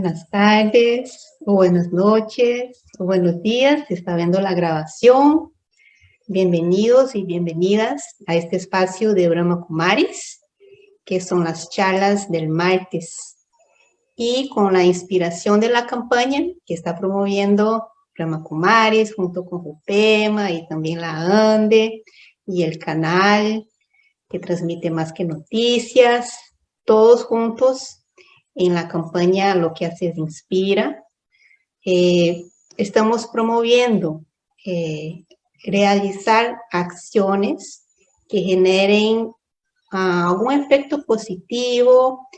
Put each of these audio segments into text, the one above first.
Buenas tardes, o buenas noches, o buenos días, se está viendo la grabación. Bienvenidos y bienvenidas a este espacio de Brahma Kumaris, que son las charlas del martes. Y con la inspiración de la campaña que está promoviendo Brahma Kumaris junto con Rupema y también la ANDE y el canal que transmite más que noticias, todos juntos en la campaña Lo que haces inspira. Eh, estamos promoviendo eh, realizar acciones que generen ah, algún efecto positivo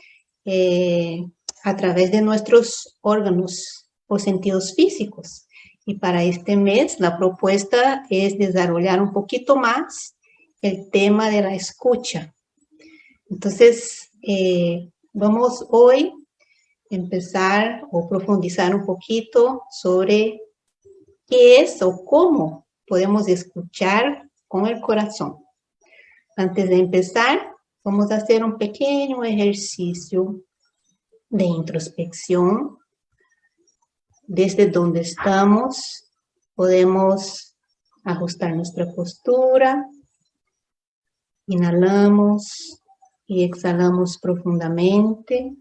eh, a través de nuestros órganos o sentidos físicos. Y para este mes la propuesta es desarrollar un poquito más el tema de la escucha. Entonces, Vamos hoy a empezar o profundizar un poquito sobre qué es o cómo podemos escuchar con el corazón. Antes de empezar, vamos a hacer un pequeño ejercicio de introspección. Desde donde estamos, podemos ajustar nuestra postura. Inhalamos y exhalamos profundamente.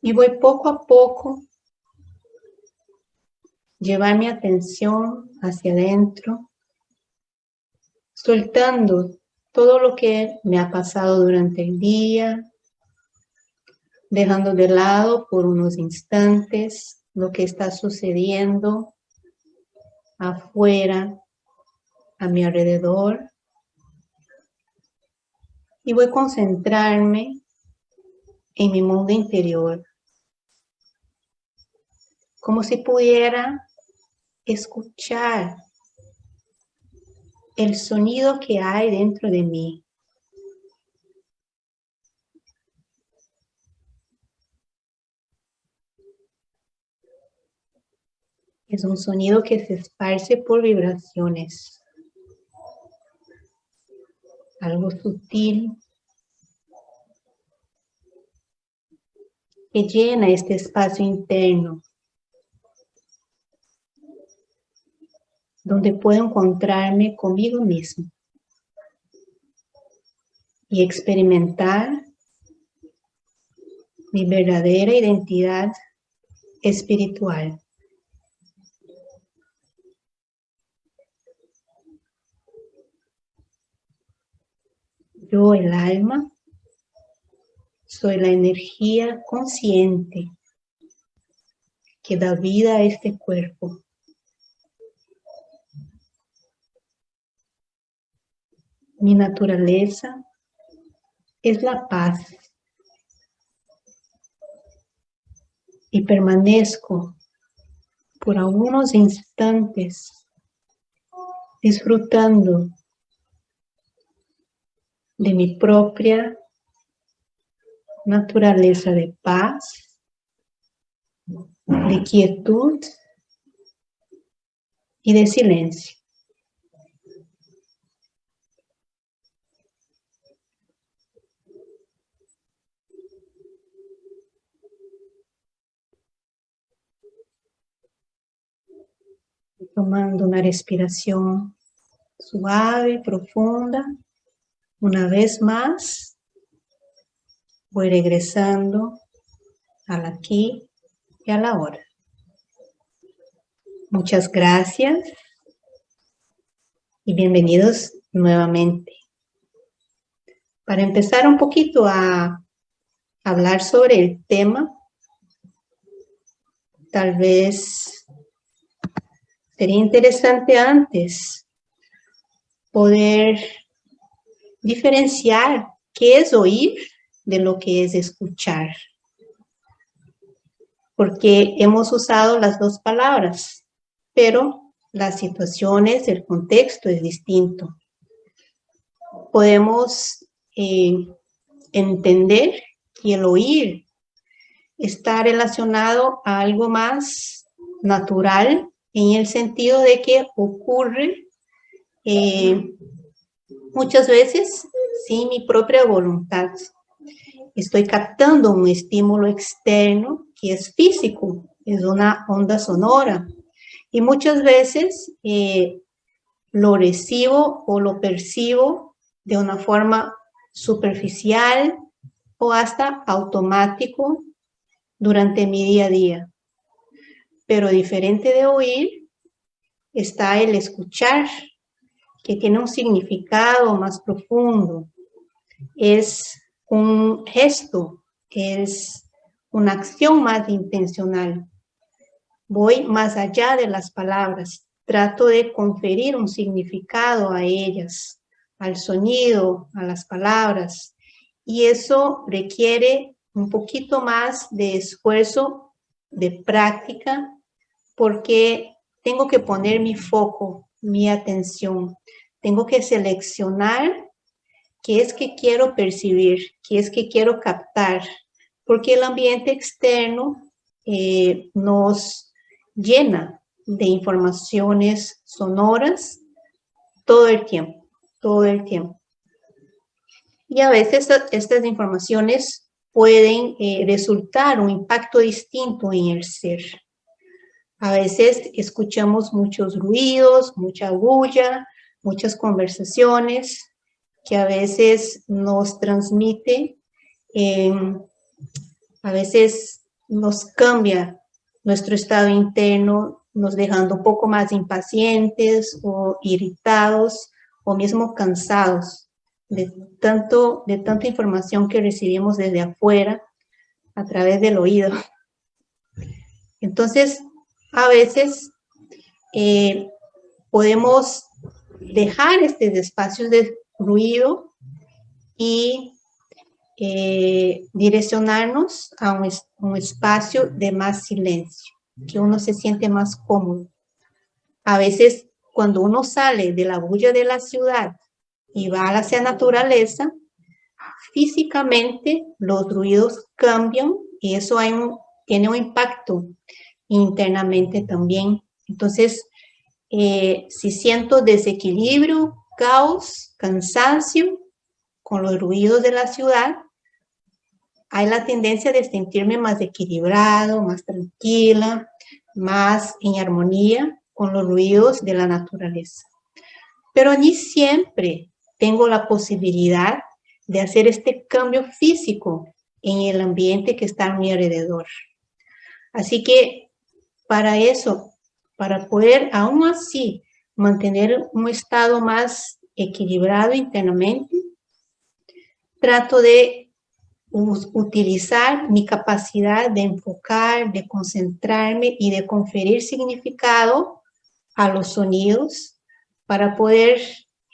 Y voy poco a poco llevar mi atención hacia adentro, soltando todo lo que me ha pasado durante el día, dejando de lado por unos instantes lo que está sucediendo afuera, a mi alrededor, y voy a concentrarme en mi mundo interior, como si pudiera escuchar el sonido que hay dentro de mí. Es un sonido que se esparce por vibraciones algo sutil que llena este espacio interno donde puedo encontrarme conmigo mismo y experimentar mi verdadera identidad espiritual. Yo, el alma, soy la energía consciente que da vida a este cuerpo. Mi naturaleza es la paz y permanezco por algunos instantes disfrutando de mi propia naturaleza de paz, de quietud y de silencio. Tomando una respiración suave, profunda. Una vez más, voy regresando al aquí y a la hora. Muchas gracias y bienvenidos nuevamente. Para empezar un poquito a hablar sobre el tema, tal vez sería interesante antes poder diferenciar qué es oír de lo que es escuchar. Porque hemos usado las dos palabras, pero las situaciones, el contexto es distinto. Podemos eh, entender que el oír está relacionado a algo más natural en el sentido de que ocurre eh, muchas veces sin mi propia voluntad. estoy captando un estímulo externo que es físico, es una onda sonora. Y muchas veces eh, lo recibo o lo percibo de una forma superficial o hasta automático durante mi día a día. Pero diferente de oír está el escuchar, que tiene un significado más profundo. Es un gesto, es una acción más intencional. Voy más allá de las palabras, trato de conferir un significado a ellas, al sonido, a las palabras, y eso requiere un poquito más de esfuerzo, de práctica, porque tengo que poner mi foco, mi atención, tengo que seleccionar qué es que quiero percibir, qué es que quiero captar, porque el ambiente externo eh, nos llena de informaciones sonoras todo el tiempo, todo el tiempo. Y a veces estas informaciones pueden eh, resultar un impacto distinto en el ser. A veces escuchamos muchos ruidos, mucha bulla, muchas conversaciones, que a veces nos transmite, em, a veces nos cambia nuestro estado interno, nos dejando un poco más impacientes o irritados o mismo cansados de, tanto, de tanta información que recibimos desde afuera a través del oído. Entonces, a veces eh, podemos dejar estos espacios de ruido y eh, direccionarnos a un, espacio de más silencio, que uno se siente más cómodo. A veces cuando uno sale de la bulla de la ciudad y va hacia naturaleza, físicamente los ruidos cambian y eso tiene un impacto internamente también. Entonces, eh, si siento desequilibrio, caos, cansancio con los ruidos de la ciudad, hay la tendencia de sentirme más equilibrado, más tranquila, más en armonía con los ruidos de la naturaleza. Pero ni siempre tengo la posibilidad de hacer este cambio físico en el ambiente que está a mi alrededor. Así que para eso, para poder aún así mantener un estado más equilibrado internamente. Trato de utilizar mi capacidad de enfocar, de concentrarme y de conferir significado a los sonidos para poder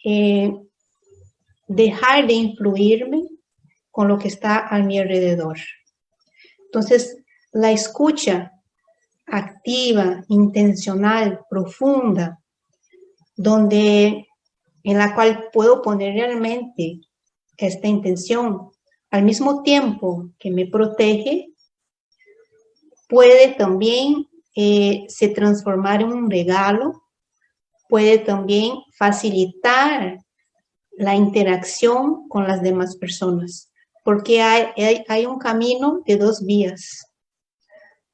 eh, dejar de influirme con lo que está a mi alrededor. Entonces, la escucha activa, intencional, profunda, donde, en la cual puedo poner realmente esta intención, al mismo tiempo que me protege, puede también eh, se transformar en un regalo, puede también facilitar la interacción con las demás personas, porque hay, hay, hay un camino de dos vías.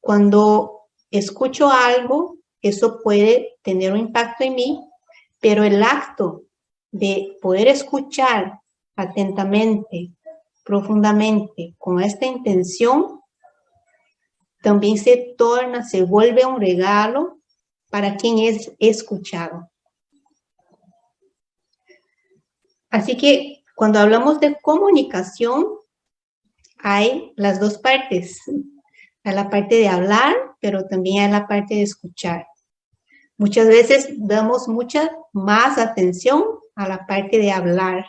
Cuando escucho algo, eso puede tener un impacto en mí, pero el acto de poder escuchar atentamente, profundamente, con esta intención, también se torna, se vuelve un regalo para quien es escuchado. Así que cuando hablamos de comunicación, hay las dos partes. La parte de hablar, pero también hay la parte de escuchar. Muchas veces damos mucha más atención a la parte de hablar,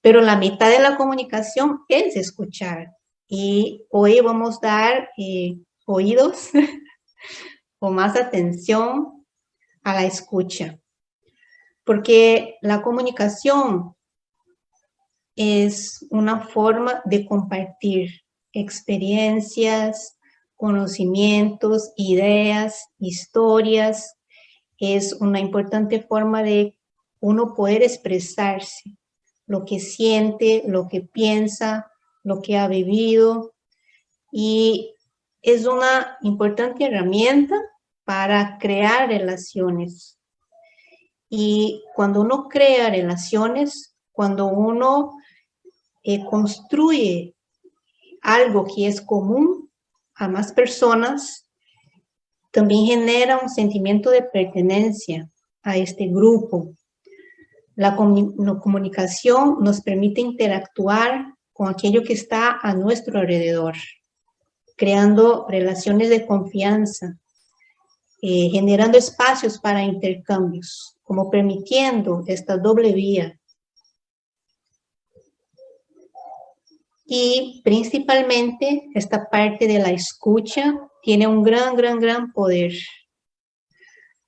pero la mitad de la comunicación es escuchar. Y hoy vamos a dar eh, oídos o más atención a la escucha. Porque la comunicación es una forma de compartir experiencias, conocimientos, ideas, historias, es una importante forma de uno poder expresarse, lo que siente, lo que piensa, lo que ha vivido y es una importante herramienta para crear relaciones. Y cuando uno crea relaciones, cuando uno eh, construye algo que es común a más personas, también genera un sentimiento de pertenencia a este grupo. La comunicación nos permite interactuar con aquello que está a nuestro alrededor, creando relaciones de confianza, eh, generando espacios para intercambios, como permitiendo esta doble vía. Y principalmente esta parte de la escucha tiene un gran, gran, gran poder.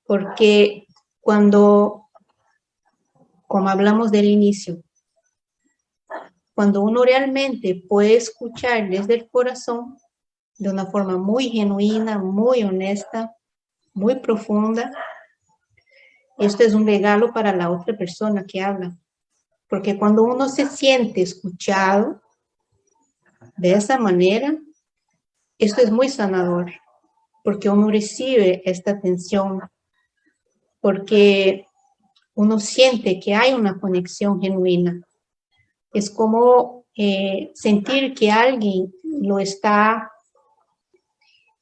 Porque cuando como hablamos del inicio, cuando uno realmente puede escuchar desde el corazón, de una forma muy genuina, muy honesta, muy profunda, esto es un regalo para la otra persona que habla. Porque cuando uno se siente escuchado de esa manera, esto es muy sanador, porque uno recibe esta atención, porque uno siente que hay una conexión genuina. Es como eh, sentir que alguien lo está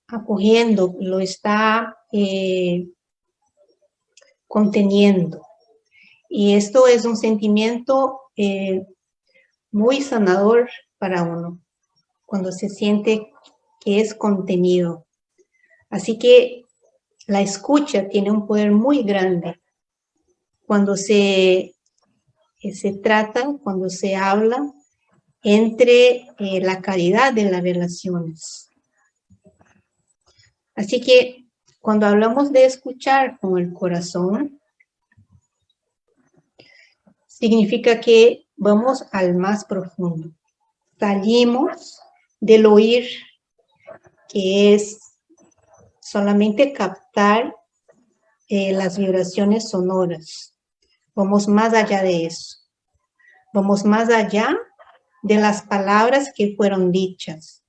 acogiendo, lo está eh, conteniendo. Y esto es un sentimiento eh, muy sanador para uno, cuando se siente que es contenido. Así que la escucha tiene un poder muy grande cuando se, eh, se trata, cuando se habla entre eh, la calidad de las relaciones. Así que cuando hablamos de escuchar con el corazón, significa que vamos al más profundo. Salimos del oír, que es solamente captar eh, las vibraciones sonoras. Vamos más allá de eso. Vamos más allá de las palabras que fueron dichas.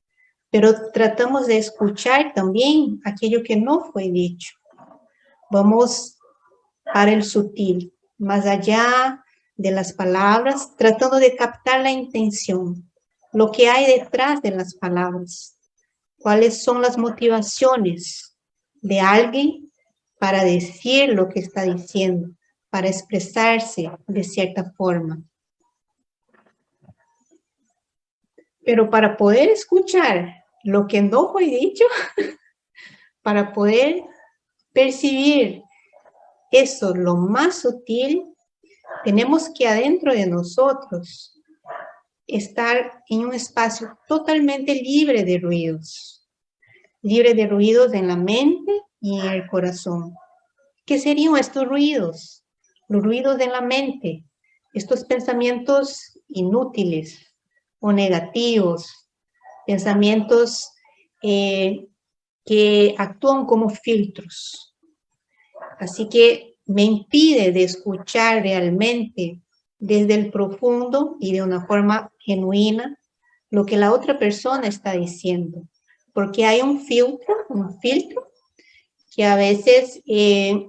Pero tratamos de escuchar también aquello que no fue dicho. Vamos para el sutil, más allá de las palabras, tratando de captar la intención, lo que hay detrás de las palabras, cuáles son las motivaciones de alguien para decir lo que está diciendo para expresarse de cierta forma. Pero para poder escuchar lo que no fue dicho, para poder percibir eso, lo más sutil, tenemos que adentro de nosotros estar en un espacio totalmente libre de ruidos, libre de ruidos en la mente y en el corazón. ¿Qué serían estos ruidos? los ruidos de la mente, estos pensamientos inútiles o negativos, pensamientos eh, que actúan como filtros. Así que me impide de escuchar realmente desde el profundo y de una forma genuina lo que la otra persona está diciendo. Porque hay un filtro, un filtro que a veces eh,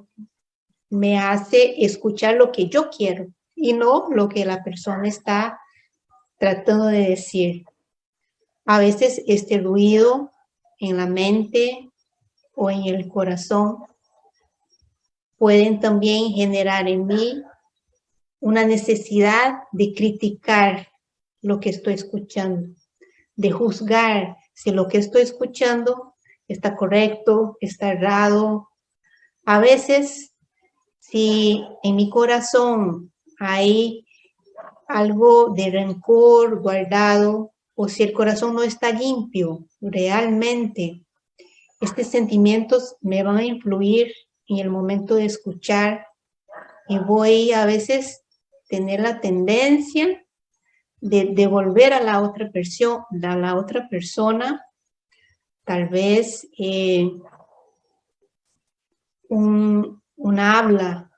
me hace escuchar lo que yo quiero y no lo que la persona está tratando de decir. A veces este ruido en la mente o en el corazón pueden también generar en mí una necesidad de criticar lo que estoy escuchando, de juzgar si lo que estoy escuchando está correcto, está errado. A veces si en mi corazón hay algo de rencor guardado o si el corazón no está limpio realmente, estos sentimientos me van a influir en el momento de escuchar y voy a veces tener la tendencia de devolver a la otra persona, a la otra persona tal vez eh, un, una habla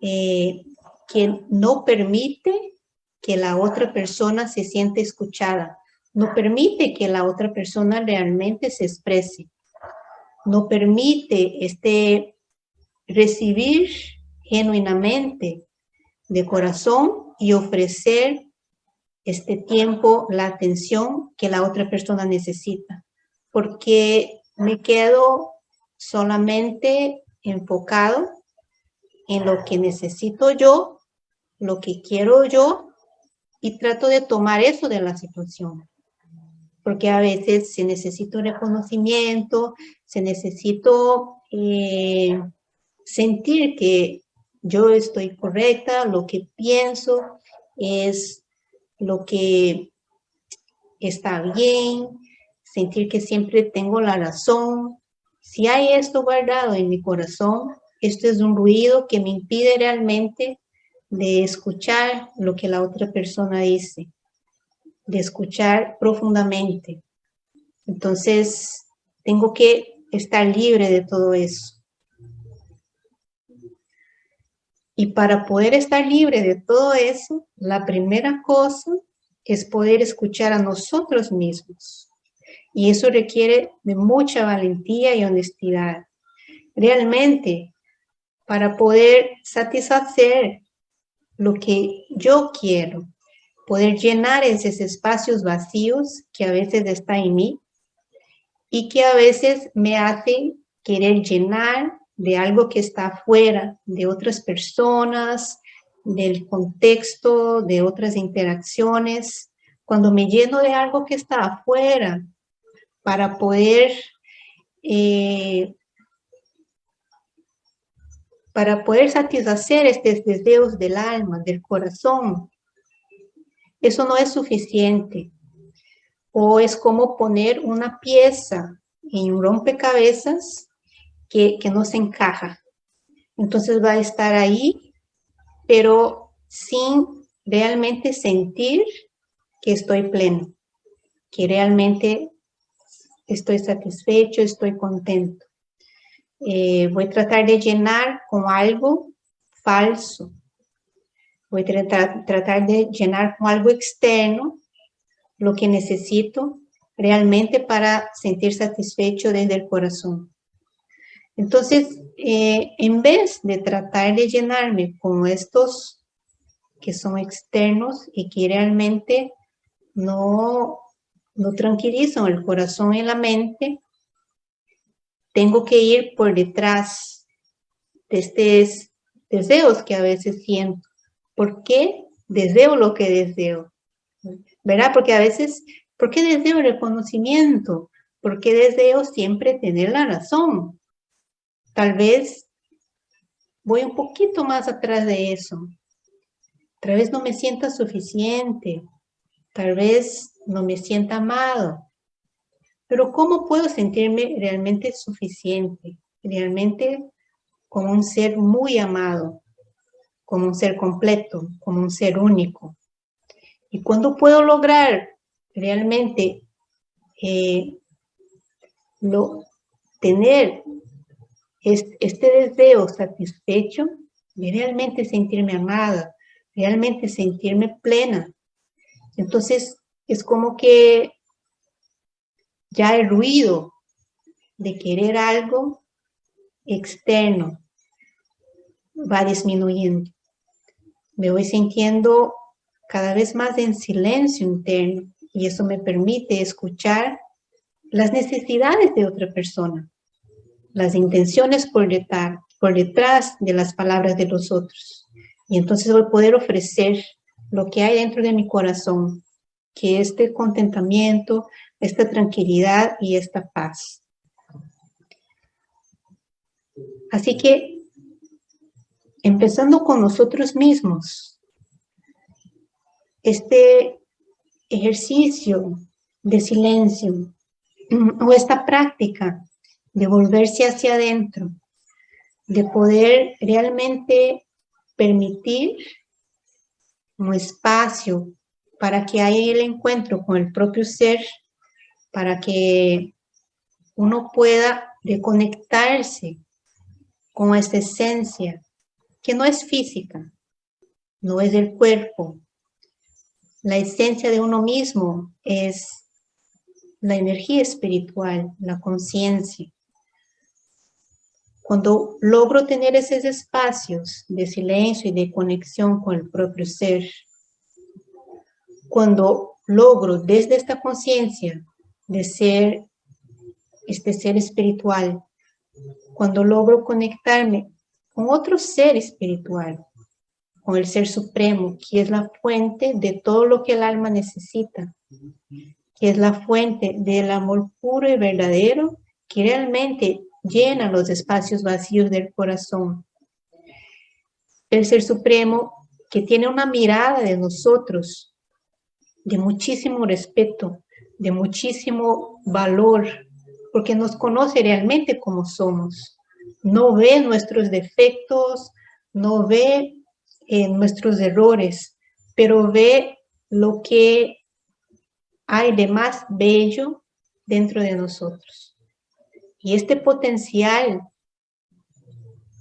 eh, que no permite que la otra persona se siente escuchada, no permite que la otra persona realmente se exprese, no permite este recibir genuinamente de corazón y ofrecer este tiempo, la atención que la otra persona necesita. Porque me quedo solamente enfocado en lo que necesito yo, lo que quiero yo, y trato de tomar eso de la situación. Porque a veces se necesita reconocimiento, se necesito eh, sentir que yo estoy correcta, lo que pienso es lo que está bien, sentir que siempre tengo la razón. Si hay esto guardado en mi corazón, esto es un ruido que me impide realmente de escuchar lo que la otra persona dice, de escuchar profundamente. Entonces, tengo que estar libre de todo eso. Y para poder estar libre de todo eso, la primera cosa es poder escuchar a nosotros mismos. Y eso requiere de mucha valentía y honestidad. Realmente, para poder satisfacer lo que yo quiero, poder llenar esos espacios vacíos que a veces están en mí y que a veces me hacen querer llenar de algo que está fuera, de otras personas, del contexto, de otras interacciones. Cuando me lleno de algo que está afuera, para poder, eh, para poder satisfacer estos deseos del alma, del corazón, eso no es suficiente. O es como poner una pieza en un rompecabezas que, no se encaja. Entonces va a estar ahí, pero sin realmente sentir que estoy pleno, que realmente estoy satisfecho, estoy contento. Eh, voy a tratar de llenar con algo falso. Voy a tratar, tratar de llenar con algo externo lo que necesito realmente para sentir satisfecho desde el corazón. Entonces, eh, en vez de tratar de llenarme con estos que son externos y que realmente no, no tranquilizan el corazón y la mente, tengo que ir por detrás de estos deseos que a veces siento. ¿Por qué deseo lo que deseo? ¿Verdad? Porque a veces, ¿por qué deseo el reconocimiento? ¿Por qué deseo siempre tener la razón? Tal vez voy un poquito más atrás de eso. Tal vez no me sienta suficiente. Tal vez no me sienta amado. Pero ¿cómo puedo sentirme realmente suficiente? Realmente como un ser muy amado, como un ser completo, como un ser único. ¿Y cuándo puedo lograr realmente eh, lo, tener este deseo satisfecho de realmente sentirme amada, realmente sentirme plena. Entonces, es como que ya el ruido de querer algo externo va disminuyendo. Me voy sintiendo cada vez más en silencio interno y eso me permite escuchar las necesidades de otra persona las intenciones por detrás, por detrás de las palabras de los otros. Y entonces voy a poder ofrecer lo que hay dentro de mi corazón, que este contentamiento, esta tranquilidad y esta paz. Así que, empezando con nosotros mismos, este ejercicio de silencio o esta práctica de volverse hacia adentro, de poder realmente permitir un espacio para que haya el encuentro con el propio ser, para que uno pueda reconectarse con esta esencia que no es física, no es del cuerpo, La esencia de uno mismo es la energía espiritual, la conciencia. Cuando logro tener esos espacios de silencio y de conexión con el propio ser, cuando logro desde esta conciencia de ser este ser espiritual, cuando logro conectarme con otro ser espiritual, con el ser supremo, que es la fuente de todo lo que el alma necesita, que es la fuente del amor puro y verdadero que realmente llena los espacios vacíos del corazón. El Ser Supremo que tiene una mirada de nosotros de muchísimo respeto, de muchísimo valor, porque nos conoce realmente como somos. No ve nuestros defectos, no ve eh, nuestros errores, pero ve lo que hay de más bello dentro de nosotros. Y este potencial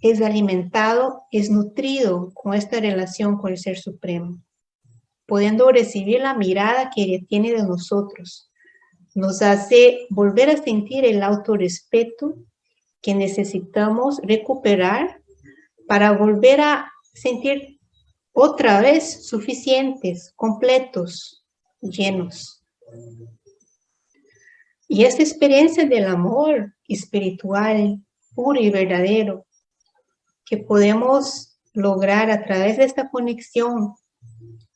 es alimentado, es nutrido con esta relación con el Ser Supremo, pudiendo recibir la mirada que tiene de nosotros. Nos hace volver a sentir el autorrespeto que necesitamos recuperar para volver a sentir otra vez suficientes, completos, llenos. Y esta experiencia del amor espiritual, puro y verdadero, que podemos lograr a través de esta conexión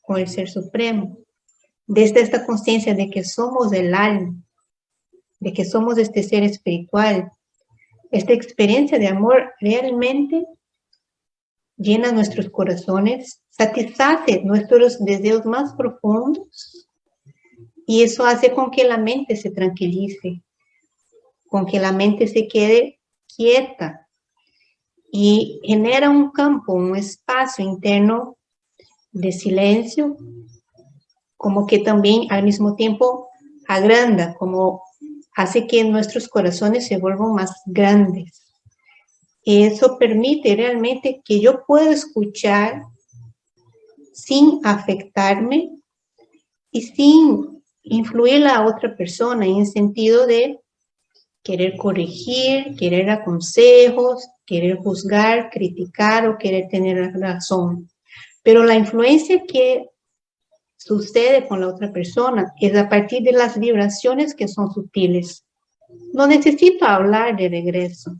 con el Ser Supremo, desde esta conciencia de que somos el alma, de que somos este ser espiritual, esta experiencia de amor realmente llena nuestros corazones, satisface nuestros deseos más profundos y eso hace con que la mente se tranquilice, con que la mente se quede quieta y genera un campo, un espacio interno de silencio, como que también al mismo tiempo agranda, como hace que nuestros corazones se vuelvan más grandes. Eso permite realmente que yo pueda escuchar sin afectarme y sin influir a otra persona en el sentido de querer corregir, querer dar consejos, querer juzgar, criticar o querer tener razón. Pero la influencia que sucede con la otra persona es a partir de las vibraciones que son sutiles. No necesito hablar de regreso,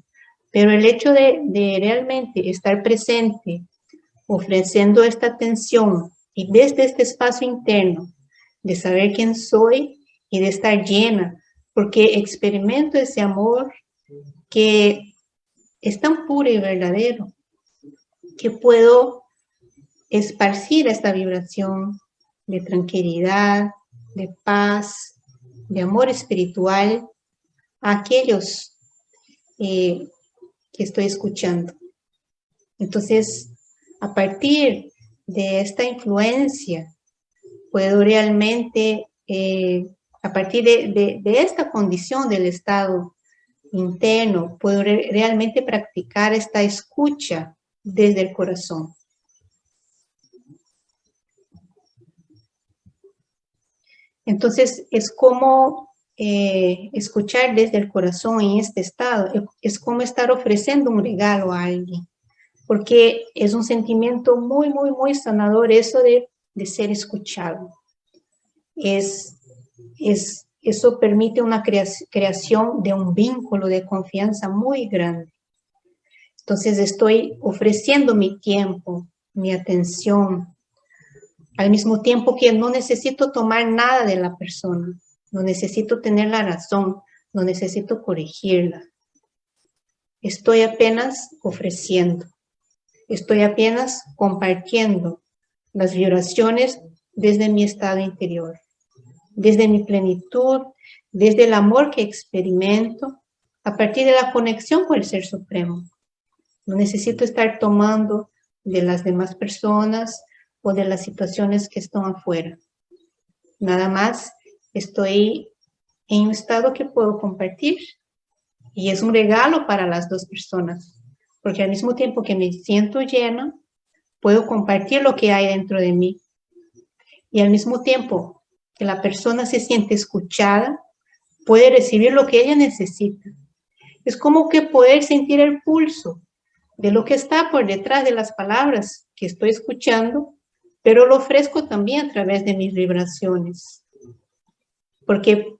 pero el hecho de, de realmente estar presente, ofreciendo esta atención y desde este espacio interno, de saber quién soy y de estar llena porque experimento ese amor que es tan puro y verdadero, que puedo esparcir esta vibración de tranquilidad, de paz, de amor espiritual a aquellos eh, que estoy escuchando. Entonces, a partir de esta influencia, puedo realmente eh, a partir de, esta condición del estado interno, puedo realmente practicar esta escucha desde el corazón. Entonces, es como eh, escuchar desde el corazón en este estado, es como estar ofreciendo un regalo a alguien, porque es un sentimiento muy, muy, muy sanador eso de, de ser escuchado. Es es, eso permite una creación de un vínculo de confianza muy grande. Entonces estoy ofreciendo mi tiempo, mi atención, al mismo tiempo que no necesito tomar nada de la persona, no necesito tener la razón, no necesito corregirla. Estoy apenas ofreciendo, estoy apenas compartiendo las vibraciones desde mi estado interior desde mi plenitud, desde el amor que experimento, a partir de la conexión con el Ser Supremo. No necesito estar tomando de las demás personas o de las situaciones que están afuera. Nada más estoy en un estado que puedo compartir y es un regalo para las dos personas, porque al mismo tiempo que me siento llena, puedo compartir lo que hay dentro de mí y al mismo tiempo que la persona se siente escuchada, puede recibir lo que ella necesita. Es como que poder sentir el pulso de lo que está por detrás de las palabras que estoy escuchando, pero lo ofrezco también a través de mis vibraciones. Porque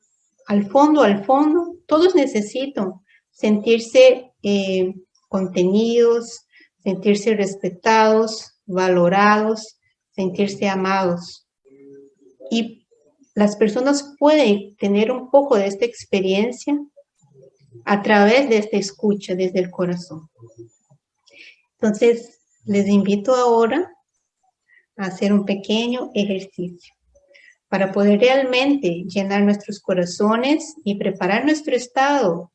al fondo, al fondo, todos necesitan sentirse eh, contenidos, sentirse respetados, valorados, sentirse amados. Y las personas pueden tener un poco de esta experiencia a través de esta escucha desde el corazón. Entonces, les invito ahora a hacer un pequeño ejercicio para poder realmente llenar nuestros corazones y preparar nuestro estado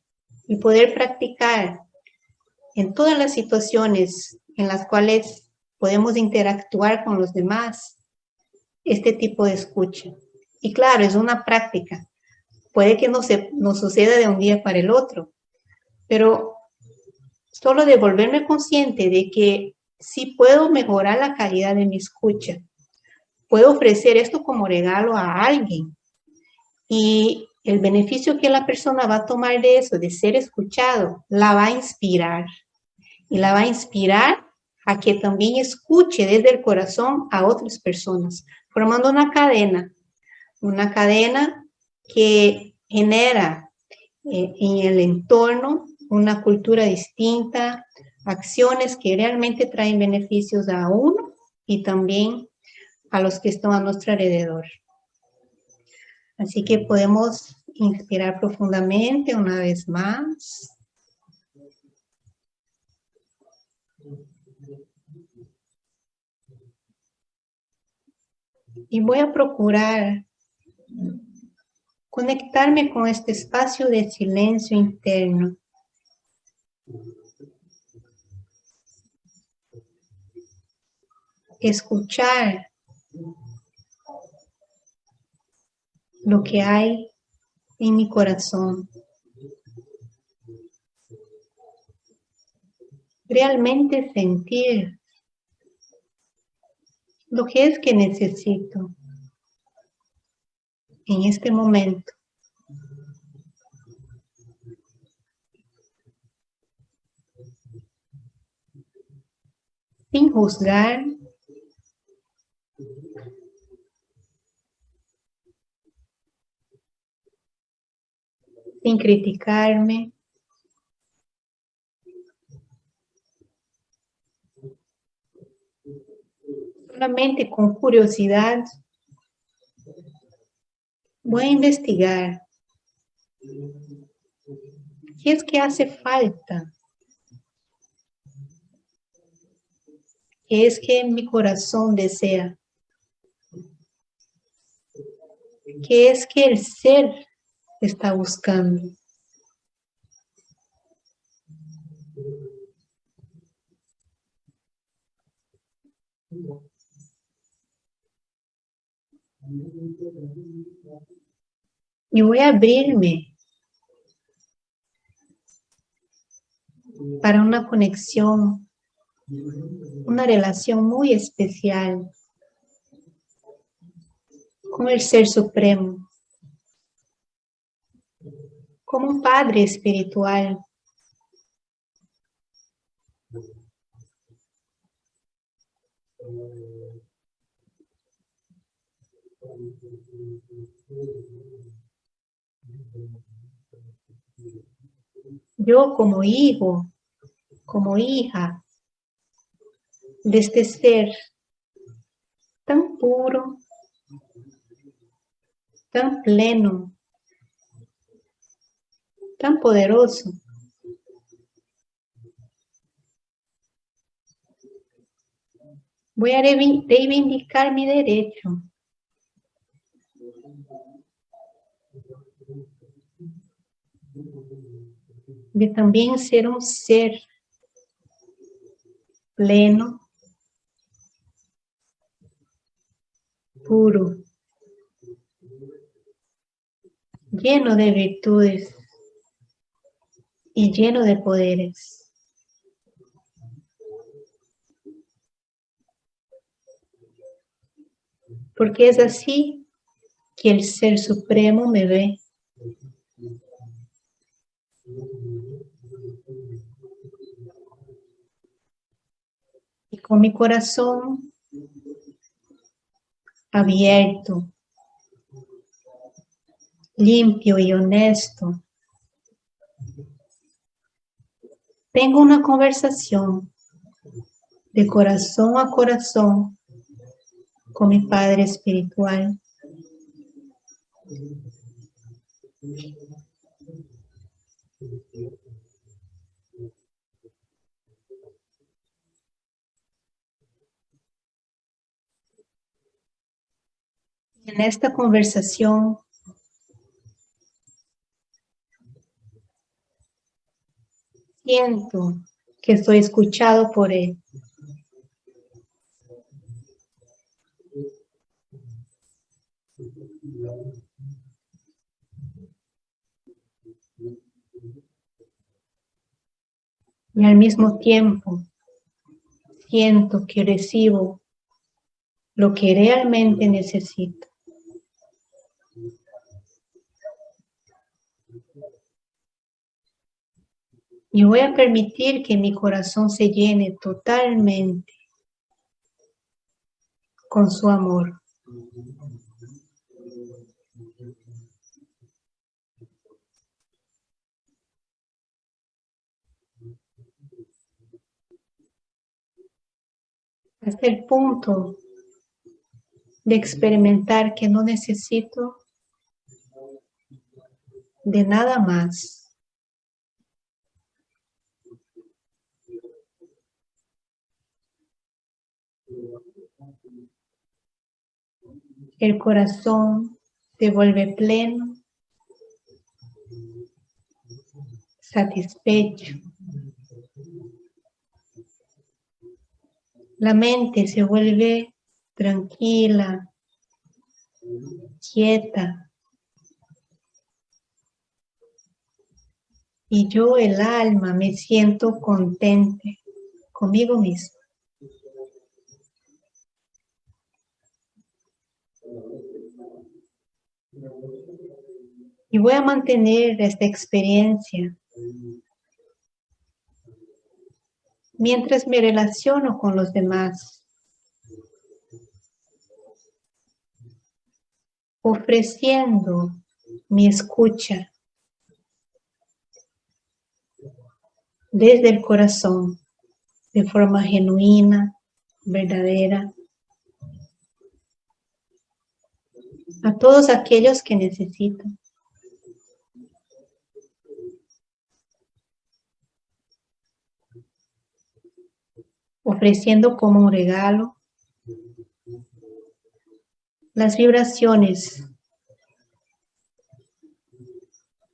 y poder practicar en todas las situaciones en las cuales podemos interactuar con los demás este tipo de escucha. Y claro, es una práctica. Puede que no, se, no suceda de un día para el otro, pero solo de volverme consciente de que si puedo mejorar la calidad de mi escucha, puedo ofrecer esto como regalo a alguien y el beneficio que la persona va a tomar de eso, de ser escuchado, la va a inspirar. Y la va a inspirar a que también escuche desde el corazón a otras personas, formando una cadena, una cadena que genera eh, en el entorno una cultura distinta, acciones que realmente traen beneficios a uno y también a los que están a nuestro alrededor. Así que podemos inspirar profundamente una vez más. Y voy a procurar conectarme con este espacio de silencio interno. Escuchar lo que hay en mi corazón. Realmente sentir lo que es que necesito en este momento. Sin juzgar, sin criticarme. Solamente con curiosidad voy a investigar qué es que hace falta. ¿Qué es que mi corazón desea? ¿Qué es que el ser está buscando. Y voy a abrirme para una conexión, una relación muy especial con el Ser Supremo como un padre espiritual. Yo como hijo, como hija de este ser tan puro, tan pleno, tan poderoso. Voy a reivindicar mi derecho. De también ser un ser pleno, puro, lleno de virtudes y lleno de poderes. Porque es así que el Ser Supremo me ve. Con mi corazón abierto, limpio y honesto, tengo una conversación de corazón a corazón con mi Padre Espiritual. En esta conversación siento que soy escuchado por Él. Y al mismo tiempo siento que recibo lo que realmente necesito. Y voy a permitir que mi corazón se llene totalmente con su amor. Hasta el punto de experimentar que no necesito de nada más el corazón se vuelve pleno, satisfecho. La mente se vuelve tranquila, quieta. Y yo, el alma, me siento contente conmigo mismo. Y voy a mantener esta experiencia mientras me relaciono con los demás, ofreciendo mi escucha desde el corazón, de forma genuina, verdadera, a todos aquellos que necesitan. Ofreciendo como un regalo las vibraciones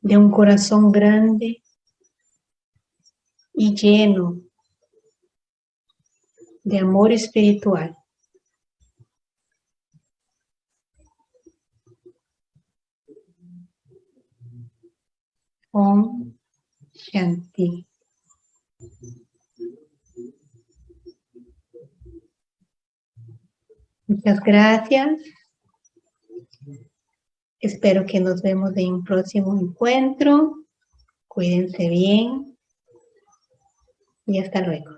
de un corazón grande y lleno de amor espiritual. Om Shanti. Muchas gracias. Espero que nos vemos en un próximo encuentro. Cuídense bien y hasta luego.